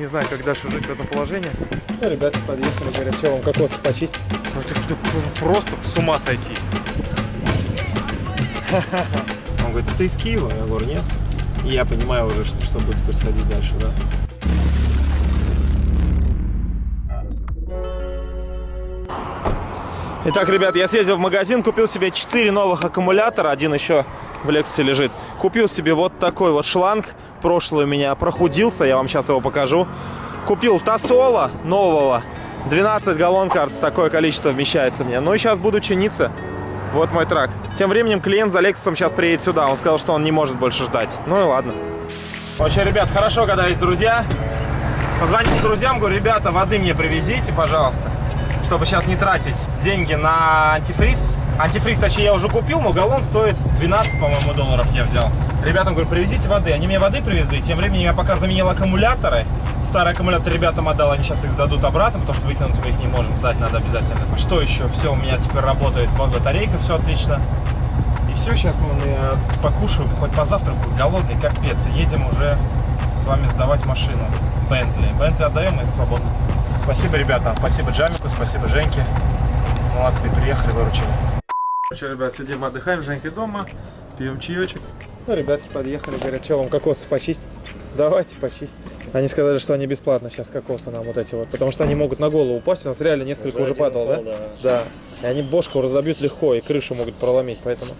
Не знаю, как дальше жить в этом положении. Ну, ребята подъехали, говорят, что вам кокосы почистить? Ну, ты, ты просто с ума сойти. Он говорит, ты из Киева? Я говорю, нет. И я понимаю уже, что, что будет происходить дальше, да. Итак, ребят, я съездил в магазин, купил себе 4 новых аккумулятора, один еще в Лексусе лежит. Купил себе вот такой вот шланг, прошлый у меня прохудился, я вам сейчас его покажу. Купил Тосола нового, 12 галлон, кажется, такое количество вмещается мне. Ну и сейчас буду чиниться. Вот мой трак. Тем временем клиент за Лексусом сейчас приедет сюда. Он сказал, что он не может больше ждать. Ну и ладно. Вообще, ребят, хорошо, когда есть друзья. Позвонил друзьям, говорю, ребята, воды мне привезите, пожалуйста чтобы сейчас не тратить деньги на антифриз. Антифриз, точнее, я уже купил, но галлон стоит 12, по-моему, долларов я взял. Ребятам говорю, привезите воды. Они мне воды привезли. Тем временем я пока заменил аккумуляторы. Старый аккумулятор ребятам отдал, они сейчас их сдадут обратно, потому что выкинуть мы их не можем, сдать надо обязательно. Что еще? Все, у меня теперь работает батарейка, все отлично. И все, сейчас я покушаю, хоть позавтракаю, голодный, капец. И едем уже с вами сдавать машину. Бентли. Бентли отдаем и свободно. Спасибо, ребята. Спасибо Джамику, спасибо Женьке. Молодцы, приехали, выручили. Короче, ребят, сидим, отдыхаем, Женька дома, пьем чаечек. Ну, ребятки подъехали, говорят, что вам кокосы почистить? Давайте почистить. Они сказали, что они бесплатно сейчас кокосы нам вот эти вот, потому что они могут на голову упасть. У нас реально несколько уже, уже падало, да? да? Да. И они бошку разобьют легко, и крышу могут проломить, поэтому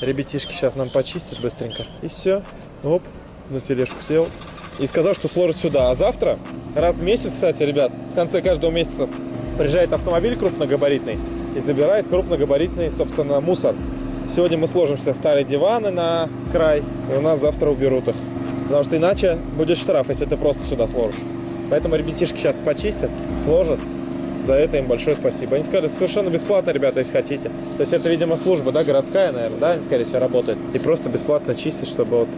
ребятишки сейчас нам почистят быстренько. И все. Оп, на тележку сел. И сказал, что сложит сюда. А завтра, раз в месяц, кстати, ребят, в конце каждого месяца приезжает автомобиль крупногабаритный и забирает крупногабаритный, собственно, мусор. Сегодня мы сложим все старые диваны на край, и у нас завтра уберут их. Потому что иначе будет штраф, если ты просто сюда сложишь. Поэтому ребятишки сейчас почистят, сложат. За это им большое спасибо. Они сказали, совершенно бесплатно, ребята, если хотите. То есть это, видимо, служба, да, городская, наверное, да, они, скорее всего, работает. И просто бесплатно чистят, чтобы вот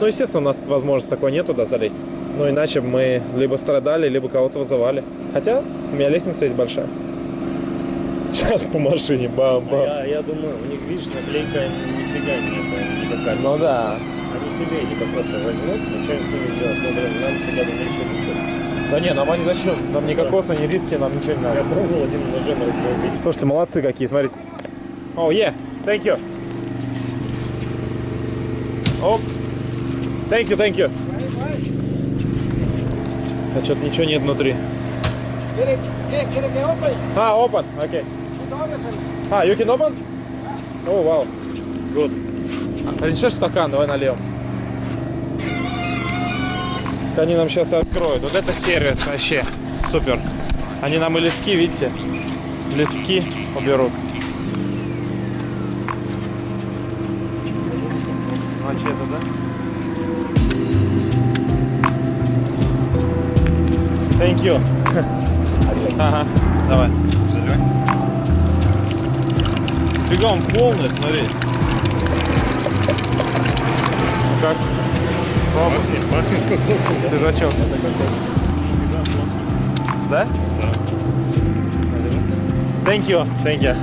ну, естественно, у нас возможности такой нет туда залезть. Ну, иначе мы либо страдали, либо кого-то вызывали. Хотя у меня лестница есть большая. Сейчас по машине, бам-бам. Я, я думаю, у них, видишь, наклейка нифига нет, никакая. Ну да. Они себе эти просто возьмут, ну что им с ними делать? Ну, блин, нам всегда бы ничего не стоит. Да не, нам они зачем? Нам ни кокоса, ни риски, нам ничего не надо. Я пробовал один ножом разбил. Слушайте, молодцы какие, смотрите. О, oh, yeah, thank you. Оп. Thank you, thank you. А что-то ничего нет внутри. А, open, окей. Okay. А, you can open? О, вау. Good. Принесешь стакан, давай нальем. Они нам сейчас откроют. Вот это сервис вообще. Супер. Они нам и листки, видите, листки уберут. Это, да? Thank you. ага, давай. Бегом полный, смотри. Как? Пробуй. Свежачок. Да? Да. Thank you. Thank you.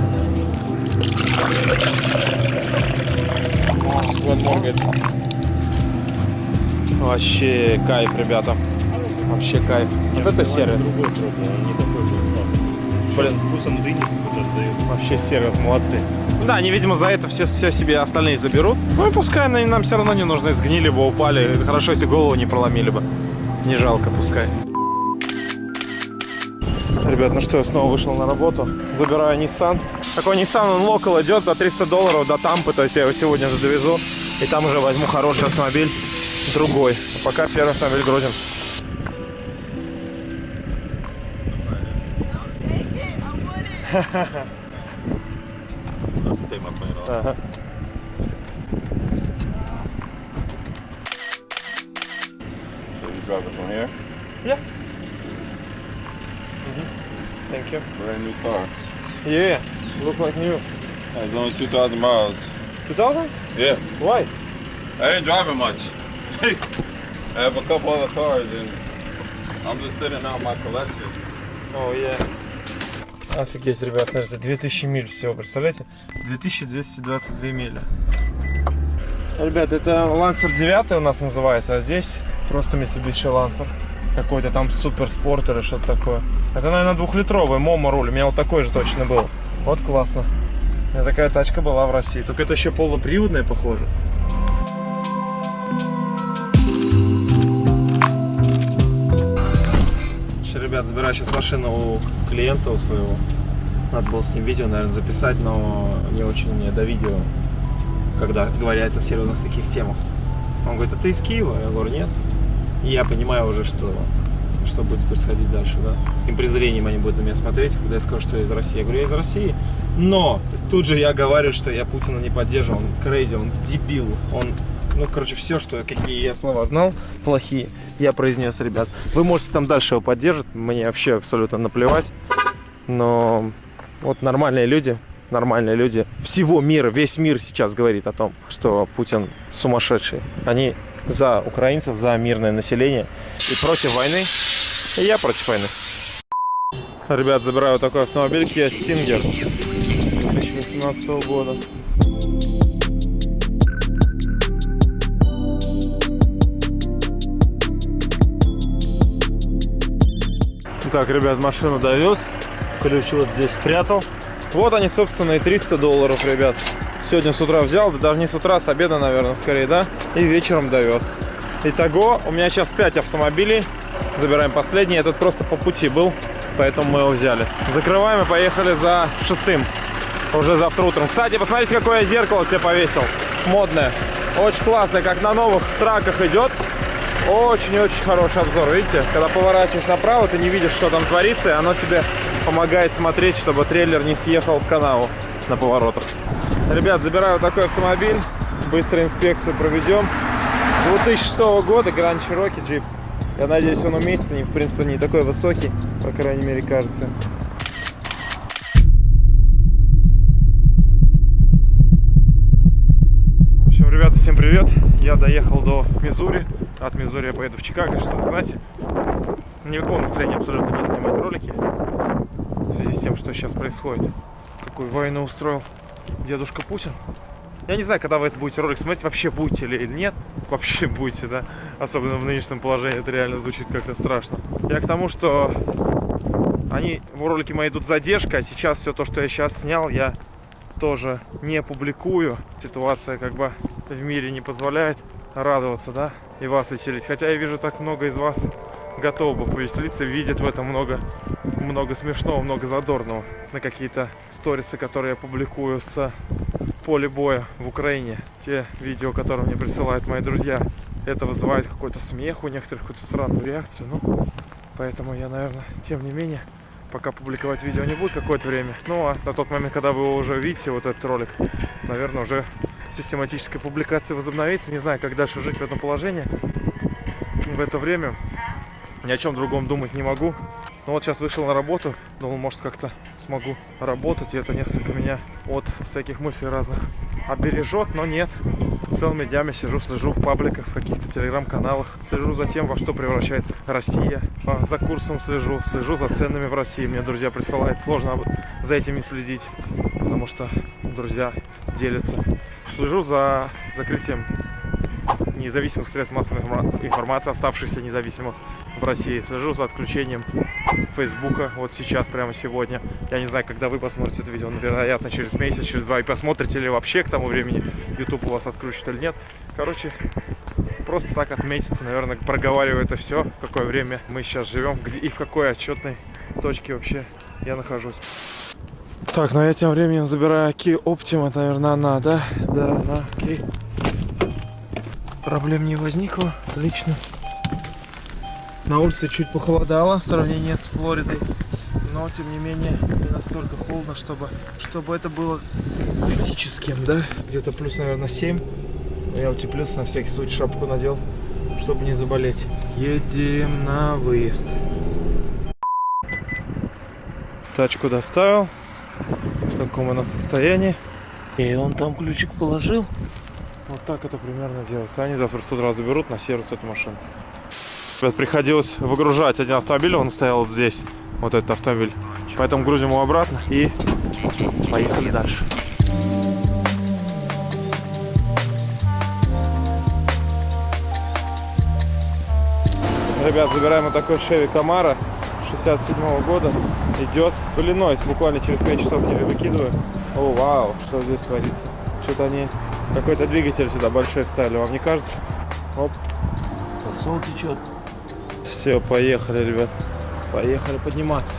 One more good. Вообще кайф, ребята. Вообще кайф. Вот это сервис. Другой пробовал, Блин. вкусом дыни Вообще сервис, молодцы. Да, они, видимо, за это все, все себе остальные заберут. Ну и пускай они нам все равно не нужны, сгнили бы, упали. Хорошо, если голову не проломили бы. Не жалко, пускай. Ребят, ну что, я снова вышел на работу. Забираю Nissan. Такой Nissan, он локал идет за 300 долларов до Тампы. То есть я его сегодня же довезу. И там уже возьму хороший автомобиль, другой. А пока первый автомобиль грузим. Take my plane off. Uh -huh. So you drive it from here? Yeah. Mm -hmm. Thank you. Brand new car. Yeah, look like new. It's only 2,000 miles. 2,000? Yeah. Why? I ain't driving much. I have a couple other cars and I'm just sitting out my collection. Oh yeah. Офигеть, ребят, смотрите, 2000 миль всего, представляете? 2222 мили. Ребят, это Lancer 9 у нас называется, а здесь просто Mitsubishi Lancer. Какой-то там суперспорт или что-то такое. Это, наверное, двухлитровый Момо руль. У меня вот такой же точно был. Вот классно. У меня такая тачка была в России. Только это еще полноприводная, похоже. Слушай, ребят, забираю сейчас машину у клиента у своего. Надо было с ним видео, наверное, записать, но не очень мне до видео, когда говорят о серьезных таких темах. Он говорит, а ты из Киева? Я говорю, нет. И я понимаю уже, что, что будет происходить дальше, да. Им презрением они будут на меня смотреть, когда я скажу, что я из России. Я говорю, я из России. Но тут же я говорю, что я Путина не поддерживаю. Он крейзи, он дебил, он ну, короче, все, что, какие я слова знал, плохие, я произнес, ребят. Вы можете там дальше его поддерживать, мне вообще абсолютно наплевать. Но вот нормальные люди, нормальные люди всего мира, весь мир сейчас говорит о том, что Путин сумасшедший. Они за украинцев, за мирное население и против войны. И я против войны. Ребят, забираю вот такой автомобиль Kia Stinger 2018 года. Так, ребят, машину довез. Ключ вот здесь спрятал. Вот они, собственно, и 300 долларов, ребят. Сегодня с утра взял, да даже не с утра, с обеда, наверное, скорее, да? И вечером довез. Итого, у меня сейчас 5 автомобилей. Забираем последний. Этот просто по пути был, поэтому мы его взяли. Закрываем и поехали за шестым. Уже завтра утром. Кстати, посмотрите, какое я зеркало себе повесил. Модное. Очень классное, как на новых траках идет. Очень-очень хороший обзор, видите? Когда поворачиваешь направо, ты не видишь, что там творится, и оно тебе помогает смотреть, чтобы трейлер не съехал в канаву на поворотах. Ребят, забираю такой автомобиль, быстро инспекцию проведем. 2006 года Grand Cherokee Jeep. Я надеюсь, он уместится, не, в принципе, не такой высокий, по крайней мере, кажется. В общем, ребята, всем привет. Я доехал до Мизури. От Мизури я поеду в Чикаго, что знаете. Никакого настроения абсолютно нет снимать ролики. В связи с тем, что сейчас происходит. Какую войну устроил дедушка Путин. Я не знаю, когда вы это будете ролик смотреть, вообще будете или нет. Вообще будете, да. Особенно в нынешнем положении это реально звучит как-то страшно. Я к тому, что они в ролике мои идут задержка, а сейчас все то, что я сейчас снял, я тоже не публикую. Ситуация как бы в мире не позволяет радоваться, да, и вас веселить. Хотя я вижу так много из вас готовы бы повеселиться, видят в этом много, много смешного, много задорного. На какие-то сторисы, которые я публикую с поля боя в Украине. Те видео, которые мне присылают мои друзья, это вызывает какой-то смех у некоторых, какую-то странную реакцию. Ну, поэтому я, наверное, тем не менее, пока публиковать видео не будет какое-то время. Ну, а на тот момент, когда вы уже видите вот этот ролик, наверное, уже систематическая публикация возобновится. Не знаю, как дальше жить в этом положении. В это время ни о чем другом думать не могу. Но вот сейчас вышел на работу, думал, может, как-то смогу работать, и это несколько меня от всяких мыслей разных обережет, но нет. Целыми днями сижу, слежу в пабликах, в каких-то телеграм-каналах, слежу за тем, во что превращается Россия, А, за курсом слежу, слежу за ценами в России. Мне друзья присылают, сложно за этим следить, потому что друзья делятся. Слежу за закрытием независимых средств массовой информа- информации, оставшихся независимых в России. Слежу за отключением Фейсбука вот сейчас, прямо сегодня. Я не знаю, когда вы посмотрите это видео, но, вероятно, через месяц, через два, и посмотрите ли вообще к тому времени YouTube у вас отключит или нет. Короче, просто так отметите, наверное, проговариваю это все, в какое время мы сейчас живем, где и в какой отчетной точке вообще я нахожусь. Так, ну я тем временем забираю Kia Optima, наверное, она, да? Да, она, окей. Проблем не возникло, отлично. На улице чуть похолодало в сравнении с Флоридой, но тем не менее не настолько холодно, чтобы, чтобы это было критическим, да? Где-то плюс, наверное, 7. Я утеплюсь, на всякий случай шапку надел, чтобы не заболеть. Едем на выезд. Тачку доставил. В таком она состоянии. И он там ключик положил. Вот так это примерно делается. Они завтра с утра заберут на сервис эту машину. Ребят, приходилось выгружать один автомобиль, он стоял вот здесь, вот этот автомобиль. Поэтому грузим его обратно и поехали дальше. Ребят, забираем вот такой Chevy Camaro 67 года. Идет в Иллинойс. Буквально через 5 часов я выкидываю. О, вау, что здесь творится. Что-то они какой-то двигатель сюда большой вставили, вам не кажется? Оп. Посол течет. Все, поехали, ребят. Поехали подниматься.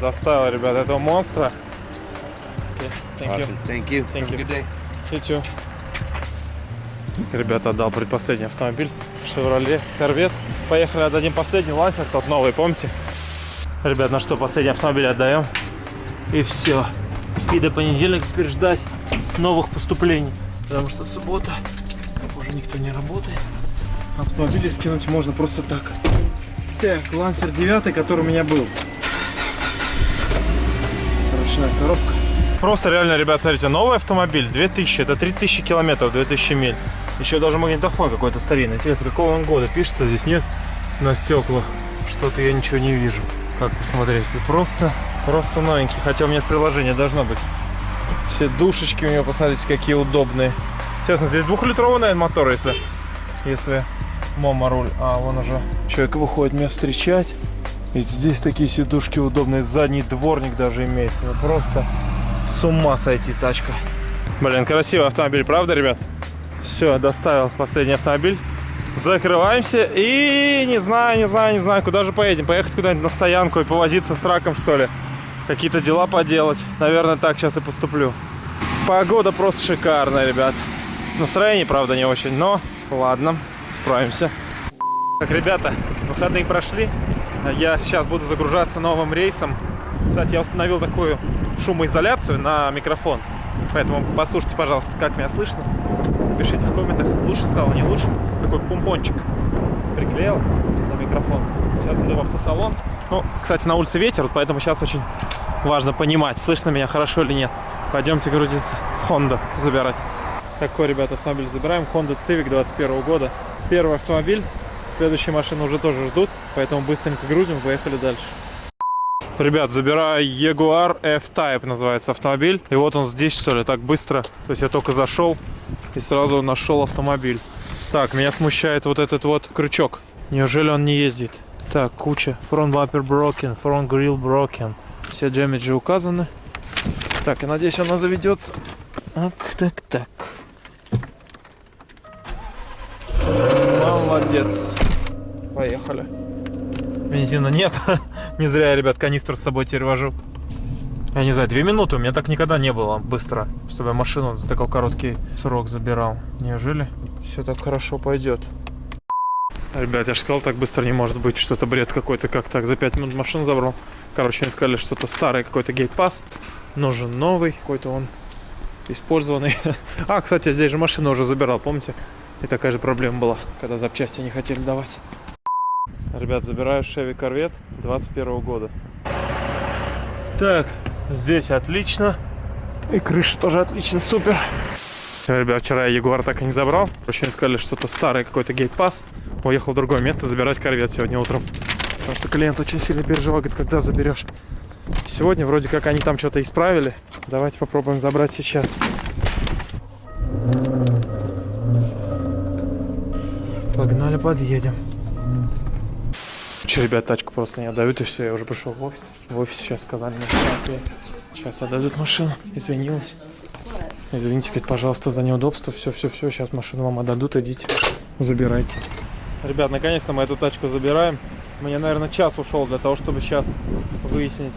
Доставил, ребят, этого монстра. Okay, thank you. Thank you. Thank Have a you. good day. You too. Ребята, отдал предпоследний автомобиль. Chevrolet Corvette. Поехали, отдадим последний лансер, тот новый, помните? Ребят, ну что, последний автомобиль отдаем. И все. И до понедельника теперь ждать новых поступлений. Потому что суббота, уже никто не работает. Автомобили скинуть можно просто так. Так, Лансер 9, который у меня был. Ручная коробка. Просто реально, ребят, смотрите, новый автомобиль, 2000, это 3000 километров, 2000 миль. Еще даже магнитофон какой-то старинный. Интересно, какого он года? Пишется здесь, нет? На стеклах. Что-то я ничего не вижу. Как посмотреть? Просто, просто новенький. Хотя у меня приложение должно быть. Все душечки у него, посмотрите, какие удобные. Честно, здесь двухлитровый, наверное, мотор, если, если мома руль. А, вон уже человек выходит меня встречать. Ведь здесь такие сидушки удобные. Задний дворник даже имеется. Просто с ума сойти тачка. Блин, красивый автомобиль, правда, ребят? Все, доставил последний автомобиль. Закрываемся и не знаю, не знаю, не знаю, куда же поедем. Поехать куда-нибудь на стоянку и повозиться с траком, что ли. Какие-то дела поделать. Наверное, так сейчас и поступлю. Погода просто шикарная, ребят. Настроение, правда, не очень, но ладно, справимся. Так, ребята, выходные прошли. Я сейчас буду загружаться новым рейсом. Кстати, я установил такую шумоизоляцию на микрофон. Поэтому послушайте, пожалуйста, как меня слышно. Напишите в комментах, лучше стало, не лучше. Такой помпончик приклеил на микрофон. Сейчас иду в автосалон. Ну, кстати, на улице ветер, поэтому сейчас очень важно понимать, слышно меня хорошо или нет. Пойдемте грузиться. Honda забирать. Такой, ребята, автомобиль забираем. Honda Civic 21 года. Первый автомобиль. Следующие машины уже тоже ждут, поэтому быстренько грузим, поехали дальше. Ребят, забираю Jaguar F-Type называется автомобиль. И вот он здесь, что ли, так быстро. То есть я только зашел и сразу нашел автомобиль. Так, меня смущает вот этот вот крючок. Неужели он не ездит? Так, куча. Front bumper broken, front grill broken. Все демиджи указаны. Так, я надеюсь, она заведется. Так, так, так. Молодец. Поехали. Бензина нет. не зря я, ребят, канистру с собой теперь вожу. Я не знаю, две минуты. У меня так никогда не было быстро, чтобы я машину за такой короткий срок забирал. Неужели все так хорошо пойдет? Ребят, я же сказал, так быстро не может быть. Что-то бред какой-то. Как так за 5 минут машину забрал. Короче, они сказали, что-то старый какой-то гейт-пас. Нужен новый. Какой-то он использованный. а, кстати, здесь же машину уже забирал, помните? И такая же проблема была, когда запчасти не хотели давать. Ребят, забираю Chevy Corvette 21 года. Так, здесь отлично. И крыша тоже отлично, супер. Ребят, вчера я Ягуар так и не забрал. Очень сказали, что-то старый какой-то гейт-пас. Уехал в другое место забирать корвет сегодня утром. Потому что клиент очень сильно переживал, говорит, когда заберешь. Сегодня вроде как они там что-то исправили. Давайте попробуем забрать сейчас. Погнали, подъедем. Че, ребят, тачку просто не отдают, и все, я уже пришел в офис. В офис сейчас сказали мне, что сейчас отдадут машину. Извинилась. Извините, говорит, пожалуйста, за неудобство. Все, все, все, сейчас машину вам отдадут, идите, забирайте. Ребят, наконец-то мы эту тачку забираем. Мне, наверное, час ушел для того, чтобы сейчас выяснить,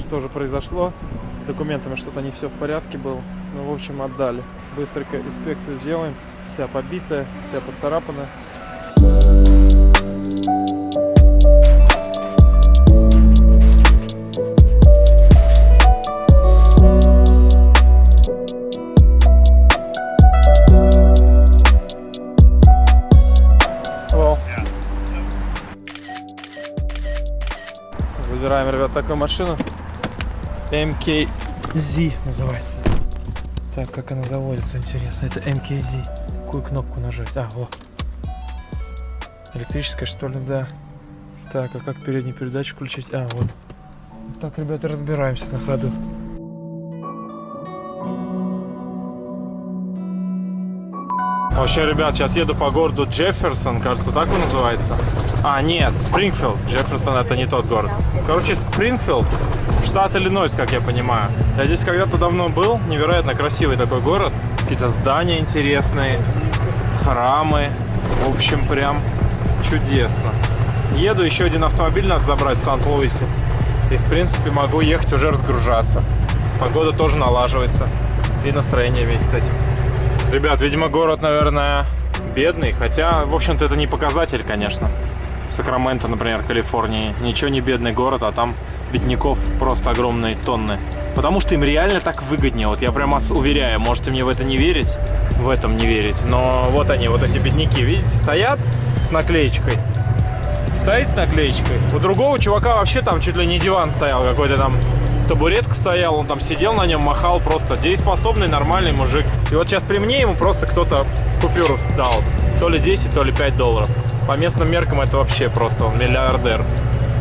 что же произошло. С документами что-то не все в порядке было. Ну, в общем, отдали. Быстренько инспекцию сделаем. Вся побитая, вся поцарапанная. Такую машину. MKZ называется. Так, как она заводится, интересно. Это MKZ. Какую кнопку нажать? А, вот. Электрическая, что ли, да. Так, а как переднюю передачу включить? А, вот. Так, ребята, разбираемся на ходу. Вообще, ребят, сейчас еду по городу Джефферсон, кажется, так он называется. А, нет, Спрингфилд. Джефферсон это не тот город. Короче, Спрингфилд, штат Иллинойс, как я понимаю. Я здесь когда-то давно был, невероятно красивый такой город. Какие-то здания интересные, храмы. В общем, прям чудесно. Еду, еще один автомобиль надо забрать в Сант-Луисе. И, в принципе, могу ехать уже разгружаться. Погода тоже налаживается. И настроение вместе с этим. Ребят, видимо, город, наверное, бедный. Хотя, в общем-то, это не показатель, конечно. Сакраменто, например, Калифорнии. Ничего не бедный город, а там бедняков просто огромные тонны. Потому что им реально так выгоднее. Вот я прямо уверяю, можете мне в это не верить, в этом не верить. Но вот они, вот эти бедняки, видите, стоят с наклеечкой. Стоит с наклеечкой. У другого чувака вообще там чуть ли не диван стоял какой-то там табуретка стоял, он там сидел на нем, махал просто дееспособный, нормальный мужик. И вот сейчас при мне ему просто кто-то купюру дал. То ли 10, то ли 5 долларов. По местным меркам это вообще просто он миллиардер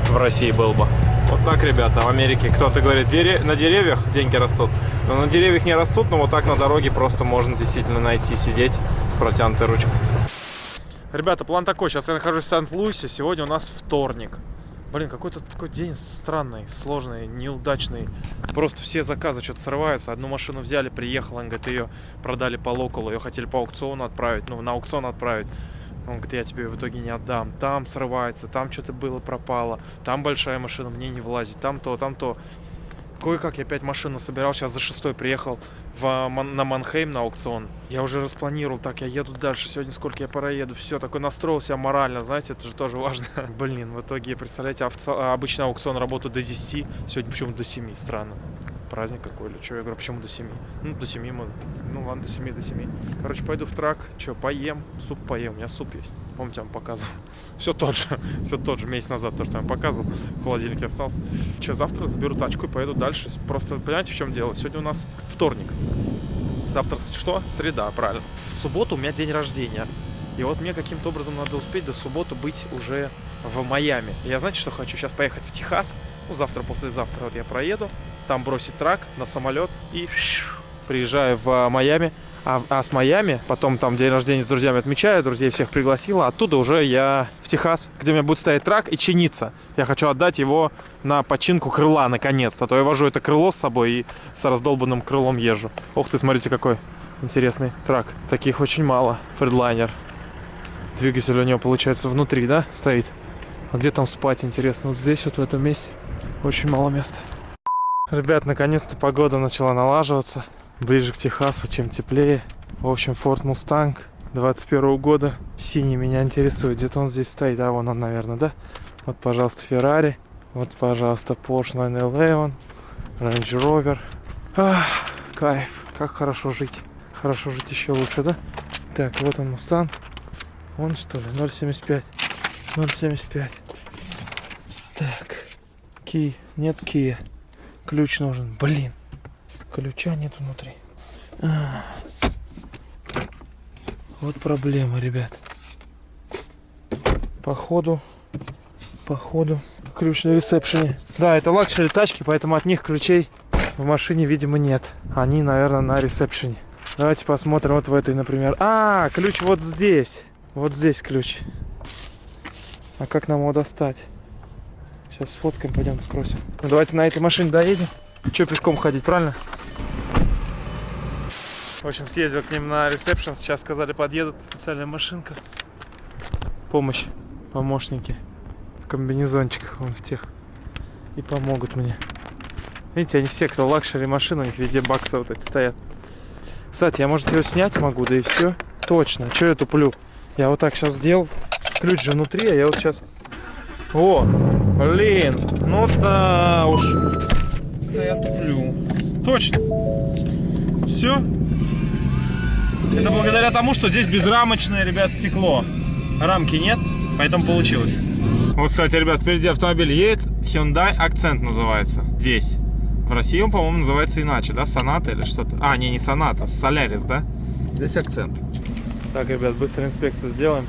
в России был бы. Вот так, ребята, в Америке кто-то говорит, Дере... на деревьях деньги растут. Но на деревьях не растут, но вот так на дороге просто можно действительно найти, сидеть с протянутой ручкой. Ребята, план такой. Сейчас я нахожусь в Сант-Луисе. Сегодня у нас вторник. Блин, какой-то такой день странный, сложный, неудачный. Просто все заказы что-то срываются. Одну машину взяли, приехала, он говорит, ее продали по локалу, ее хотели по аукциону отправить, ну, на аукцион отправить. Он говорит, я тебе в итоге не отдам. Там срывается, там что-то было, пропало. Там большая машина, мне не влазит. Там то, там то. Кое-как я опять машину собирал, сейчас за шестой приехал в, на Манхейм на аукцион. Я уже распланировал, так, я еду дальше, сегодня сколько я проеду, все, такой настроился морально, знаете, это же тоже важно. Блин, в итоге, представляете, обычно аукцион работает до 10, сегодня почему-то до 7, странно праздник какой или что. Я говорю, почему до 7? Ну, до 7 мы... Ну, ладно, до 7, до 7. Короче, пойду в трак. Что, поем? Суп поем. У меня суп есть. Помните, я вам показывал. Все тот же. Все тот же. Месяц назад то, что я вам показывал. В холодильнике остался. Что, завтра заберу тачку и поеду дальше. Просто, понимаете, в чем дело? Сегодня у нас вторник. Завтра что? Среда, правильно. В субботу у меня день рождения. И вот мне каким-то образом надо успеть до субботы быть уже в Майами. Я знаете, что хочу? Сейчас поехать в Техас. Ну, завтра, послезавтра вот я проеду там бросить трак на самолет и приезжаю в Майами. А, а с Майами, потом там день рождения с друзьями отмечаю, друзей всех пригласила. Оттуда уже я в Техас, где у меня будет стоять трак и чиниться. Я хочу отдать его на починку крыла, наконец-то. А то я вожу это крыло с собой и с раздолбанным крылом езжу. Ух ты, смотрите, какой интересный трак. Таких очень мало. Фредлайнер. Двигатель у него, получается, внутри, да, стоит? А где там спать, интересно? Вот здесь, вот в этом месте. Очень мало места. Ребят, наконец-то погода начала налаживаться. Ближе к Техасу, чем теплее. В общем, Ford Mustang 21 года. Синий меня интересует. Где-то он здесь стоит. А, вон он, наверное, да? Вот, пожалуйста, Ferrari. Вот, пожалуйста, Porsche 911. Range Rover. Ах, кайф. Как хорошо жить. Хорошо жить еще лучше, да? Так, вот он, Mustang. Он что ли? 0.75. 0.75. Так. Key. Нет key. Ключ нужен. Блин. Ключа нет внутри. А. Вот проблема, ребят. Походу, походу, ключ на ресепшене. Да, это luxury тачки, поэтому от них ключей в машине, видимо, нет. Они, наверное, на ресепшене. Давайте посмотрим вот в этой, например. А, ключ вот здесь. Вот здесь ключ. А как нам его достать? Сейчас сфоткаем, пойдем спросим. Ну, давайте на этой машине доедем. Че пешком ходить, правильно? В общем, съездил к ним на ресепшн. Сейчас сказали, подъедут специальная машинка. Помощь, помощники. В комбинезончиках, вон в тех. И помогут мне. Видите, они все, кто luxury машин, у них везде боксы вот эти стоят. Кстати, я, может, ее снять могу, да и все. Точно. Че я туплю? Я вот так сейчас сделал. Ключ же внутри, а я вот сейчас... О, Блин, ну да уж. Да я туплю. Точно. Все. Это благодаря тому, что здесь безрамочное, ребят, стекло. Рамки нет, поэтому получилось. Вот, кстати, ребят, впереди автомобиль едет. Hyundai Accent называется. Здесь. В России он, по-моему, называется иначе, да? Соната или что-то. А, не, не Соната, Солярис, да? Здесь акцент. Так, ребят, быстро инспекцию сделаем.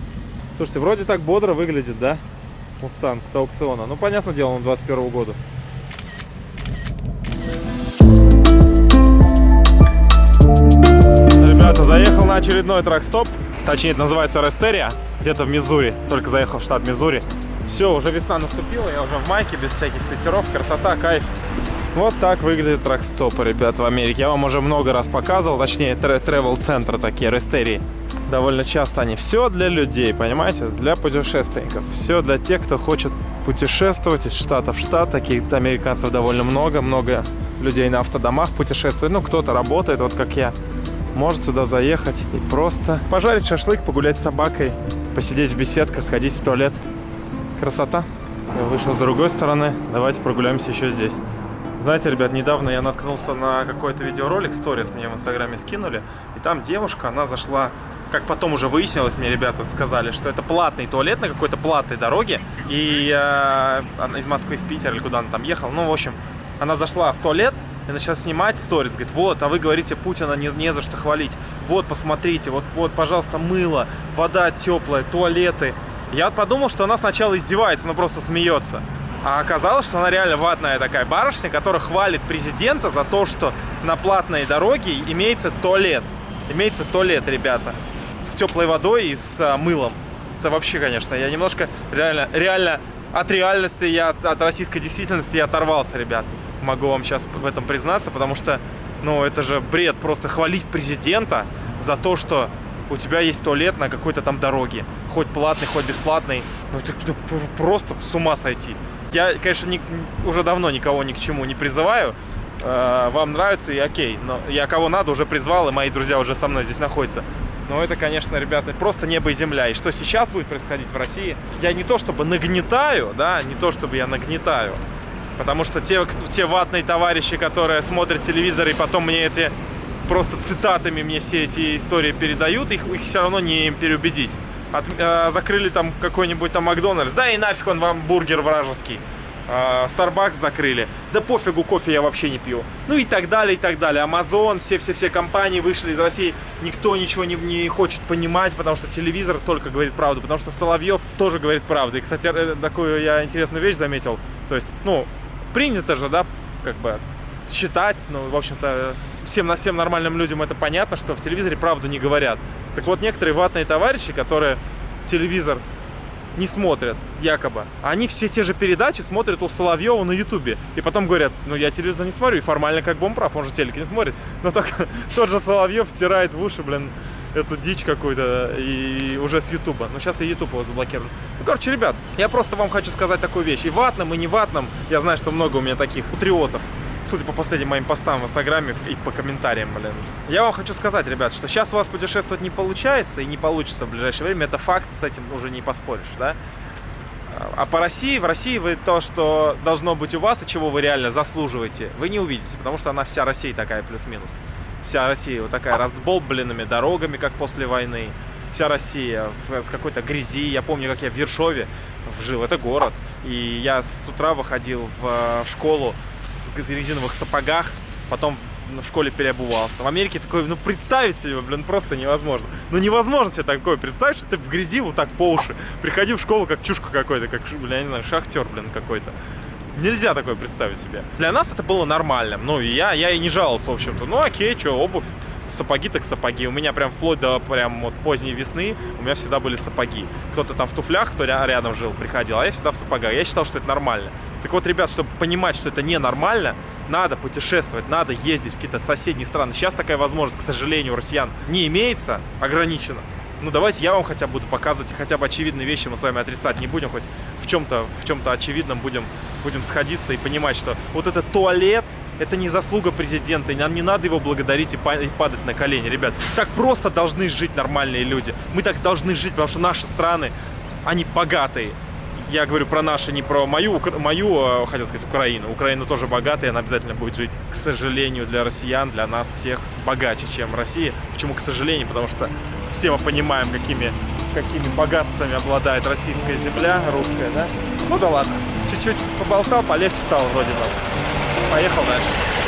Слушайте, вроде так бодро выглядит, да? Мустанг с аукциона. Ну, понятное дело, он 21 года. Ребята, заехал на очередной трак-стоп. Точнее, это называется Рестерия, где-то в Миссури. Только заехал в штат Миссури. Все, уже весна наступила, я уже в майке, без всяких свитеров. Красота, кайф. Вот так выглядит тракстопы, ребят, в Америке. Я вам уже много раз показывал, точнее, тревел-центры такие, рестерии. Довольно часто они. Все для людей, понимаете? Для путешественников. Все для тех, кто хочет путешествовать из штата в штат. Таких американцев довольно много. Много людей на автодомах путешествует. Ну, кто-то работает, вот как я. Может сюда заехать и просто пожарить шашлык, погулять с собакой, посидеть в беседках, сходить в туалет. Красота. Я вышел с другой стороны. Давайте прогуляемся еще здесь. Знаете, ребят, недавно я наткнулся на какой-то видеоролик, сторис мне в инстаграме скинули, и там девушка, она зашла, как потом уже выяснилось, мне ребята сказали, что это платный туалет на какой-то платной дороге, и э, она из Москвы в Питер или куда она там ехала, ну, в общем, она зашла в туалет, и начала снимать сторис, говорит, вот, а вы говорите, Путина не, не за что хвалить, вот, посмотрите, вот, вот, пожалуйста, мыло, вода теплая, туалеты. Я подумал, что она сначала издевается, но просто смеется. А оказалось, что она реально ватная такая барышня, которая хвалит президента за то, что на платной дороге имеется туалет. Имеется туалет, ребята, с теплой водой и с а, мылом. Это вообще, конечно, я немножко реально, реально от реальности, я от, от российской действительности я оторвался, ребят. Могу вам сейчас в этом признаться, потому что, ну, это же бред просто хвалить президента за то, что у тебя есть туалет на какой-то там дороге. Хоть платный, хоть бесплатный. Ну, это ну, просто с ума сойти. Я, конечно, не, уже давно никого ни к чему не призываю. Э, вам нравится и окей. Но я кого надо уже призвал, и мои друзья уже со мной здесь находятся. Но это, конечно, ребята, просто небо и земля. И что сейчас будет происходить в России, я не то чтобы нагнетаю, да, не то чтобы я нагнетаю. Потому что те, те ватные товарищи, которые смотрят телевизор и потом мне эти просто цитатами мне все эти истории передают, их, их все равно не им переубедить. От, э, закрыли там какой-нибудь там Макдональдс, да и нафиг он вам бургер вражеский. Starbucks закрыли. Да пофигу, кофе я вообще не пью. Ну и так далее, и так далее. Amazon, все-все-все компании вышли из России. Никто ничего не, не хочет понимать, потому что телевизор только говорит правду. Потому что Соловьев тоже говорит правду. И, кстати, э, такую я интересную вещь заметил. То есть, ну, принято же, да, как бы считать, ну, в общем-то, всем, всем нормальным людям это понятно, что в телевизоре правду не говорят. Так вот, некоторые ватные товарищи, которые телевизор не смотрят, якобы. Они все те же передачи смотрят у Соловьева на Ютубе. И потом говорят, ну я телевизор не смотрю, и формально как бы он прав, он же телек не смотрит. Но только тот же Соловьев втирает в уши, блин, эту дичь какую-то и уже с Ютуба. Но сейчас и Ютуб его заблокирован. Ну, короче, ребят, я просто вам хочу сказать такую вещь. И ватным, и не ватным, я знаю, что много у меня таких патриотов судя по последним моим постам в Инстаграме и по комментариям, блин. Я вам хочу сказать, ребят, что сейчас у вас путешествовать не получается и не получится в ближайшее время. Это факт, с этим уже не поспоришь, да? А по России, в России вы то, что должно быть у вас и чего вы реально заслуживаете, вы не увидите, потому что она вся Россия такая плюс-минус. Вся Россия вот такая раздолбленными дорогами, как после войны. Вся Россия в, с какой-то грязи. Я помню, как я в Вершове жил, это город. И я с утра выходил в, в школу в резиновых сапогах, потом в школе переобувался. В Америке такое, ну, представить себе, блин, просто невозможно. Ну, невозможно себе такое представить, что ты в грязи вот так по уши. Приходи в школу как чушка какой-то, как, блин, я не знаю, шахтер, блин, какой-то. Нельзя такое представить себе. Для нас это было нормальным. Ну, я, я и не жаловался, в общем-то. Ну, окей, что, обувь, сапоги так сапоги. У меня прям вплоть до прям вот поздней весны у меня всегда были сапоги. Кто-то там в туфлях, кто рядом жил, приходил, а я всегда в сапогах. Я считал, что это нормально. Так вот, ребят, чтобы понимать, что это ненормально, надо путешествовать, надо ездить в какие-то соседние страны. Сейчас такая возможность, к сожалению, у россиян не имеется, ограничена. Ну, давайте я вам хотя бы буду показывать, хотя бы очевидные вещи мы с вами отрицать не будем, хоть в чем-то в чем-то очевидном будем, будем сходиться и понимать, что вот этот туалет, это не заслуга президента, и нам не надо его благодарить и падать на колени, ребят. Так просто должны жить нормальные люди. Мы так должны жить, потому что наши страны, они богатые я говорю про наши, не про мою, мою, а, хотел сказать, Украину. Украина тоже богатая, она обязательно будет жить, к сожалению, для россиян, для нас всех богаче, чем Россия. Почему к сожалению? Потому что все мы понимаем, какими, какими богатствами обладает российская земля, русская, да? Ну да ладно, чуть-чуть поболтал, полегче стало вроде бы. Поехал дальше.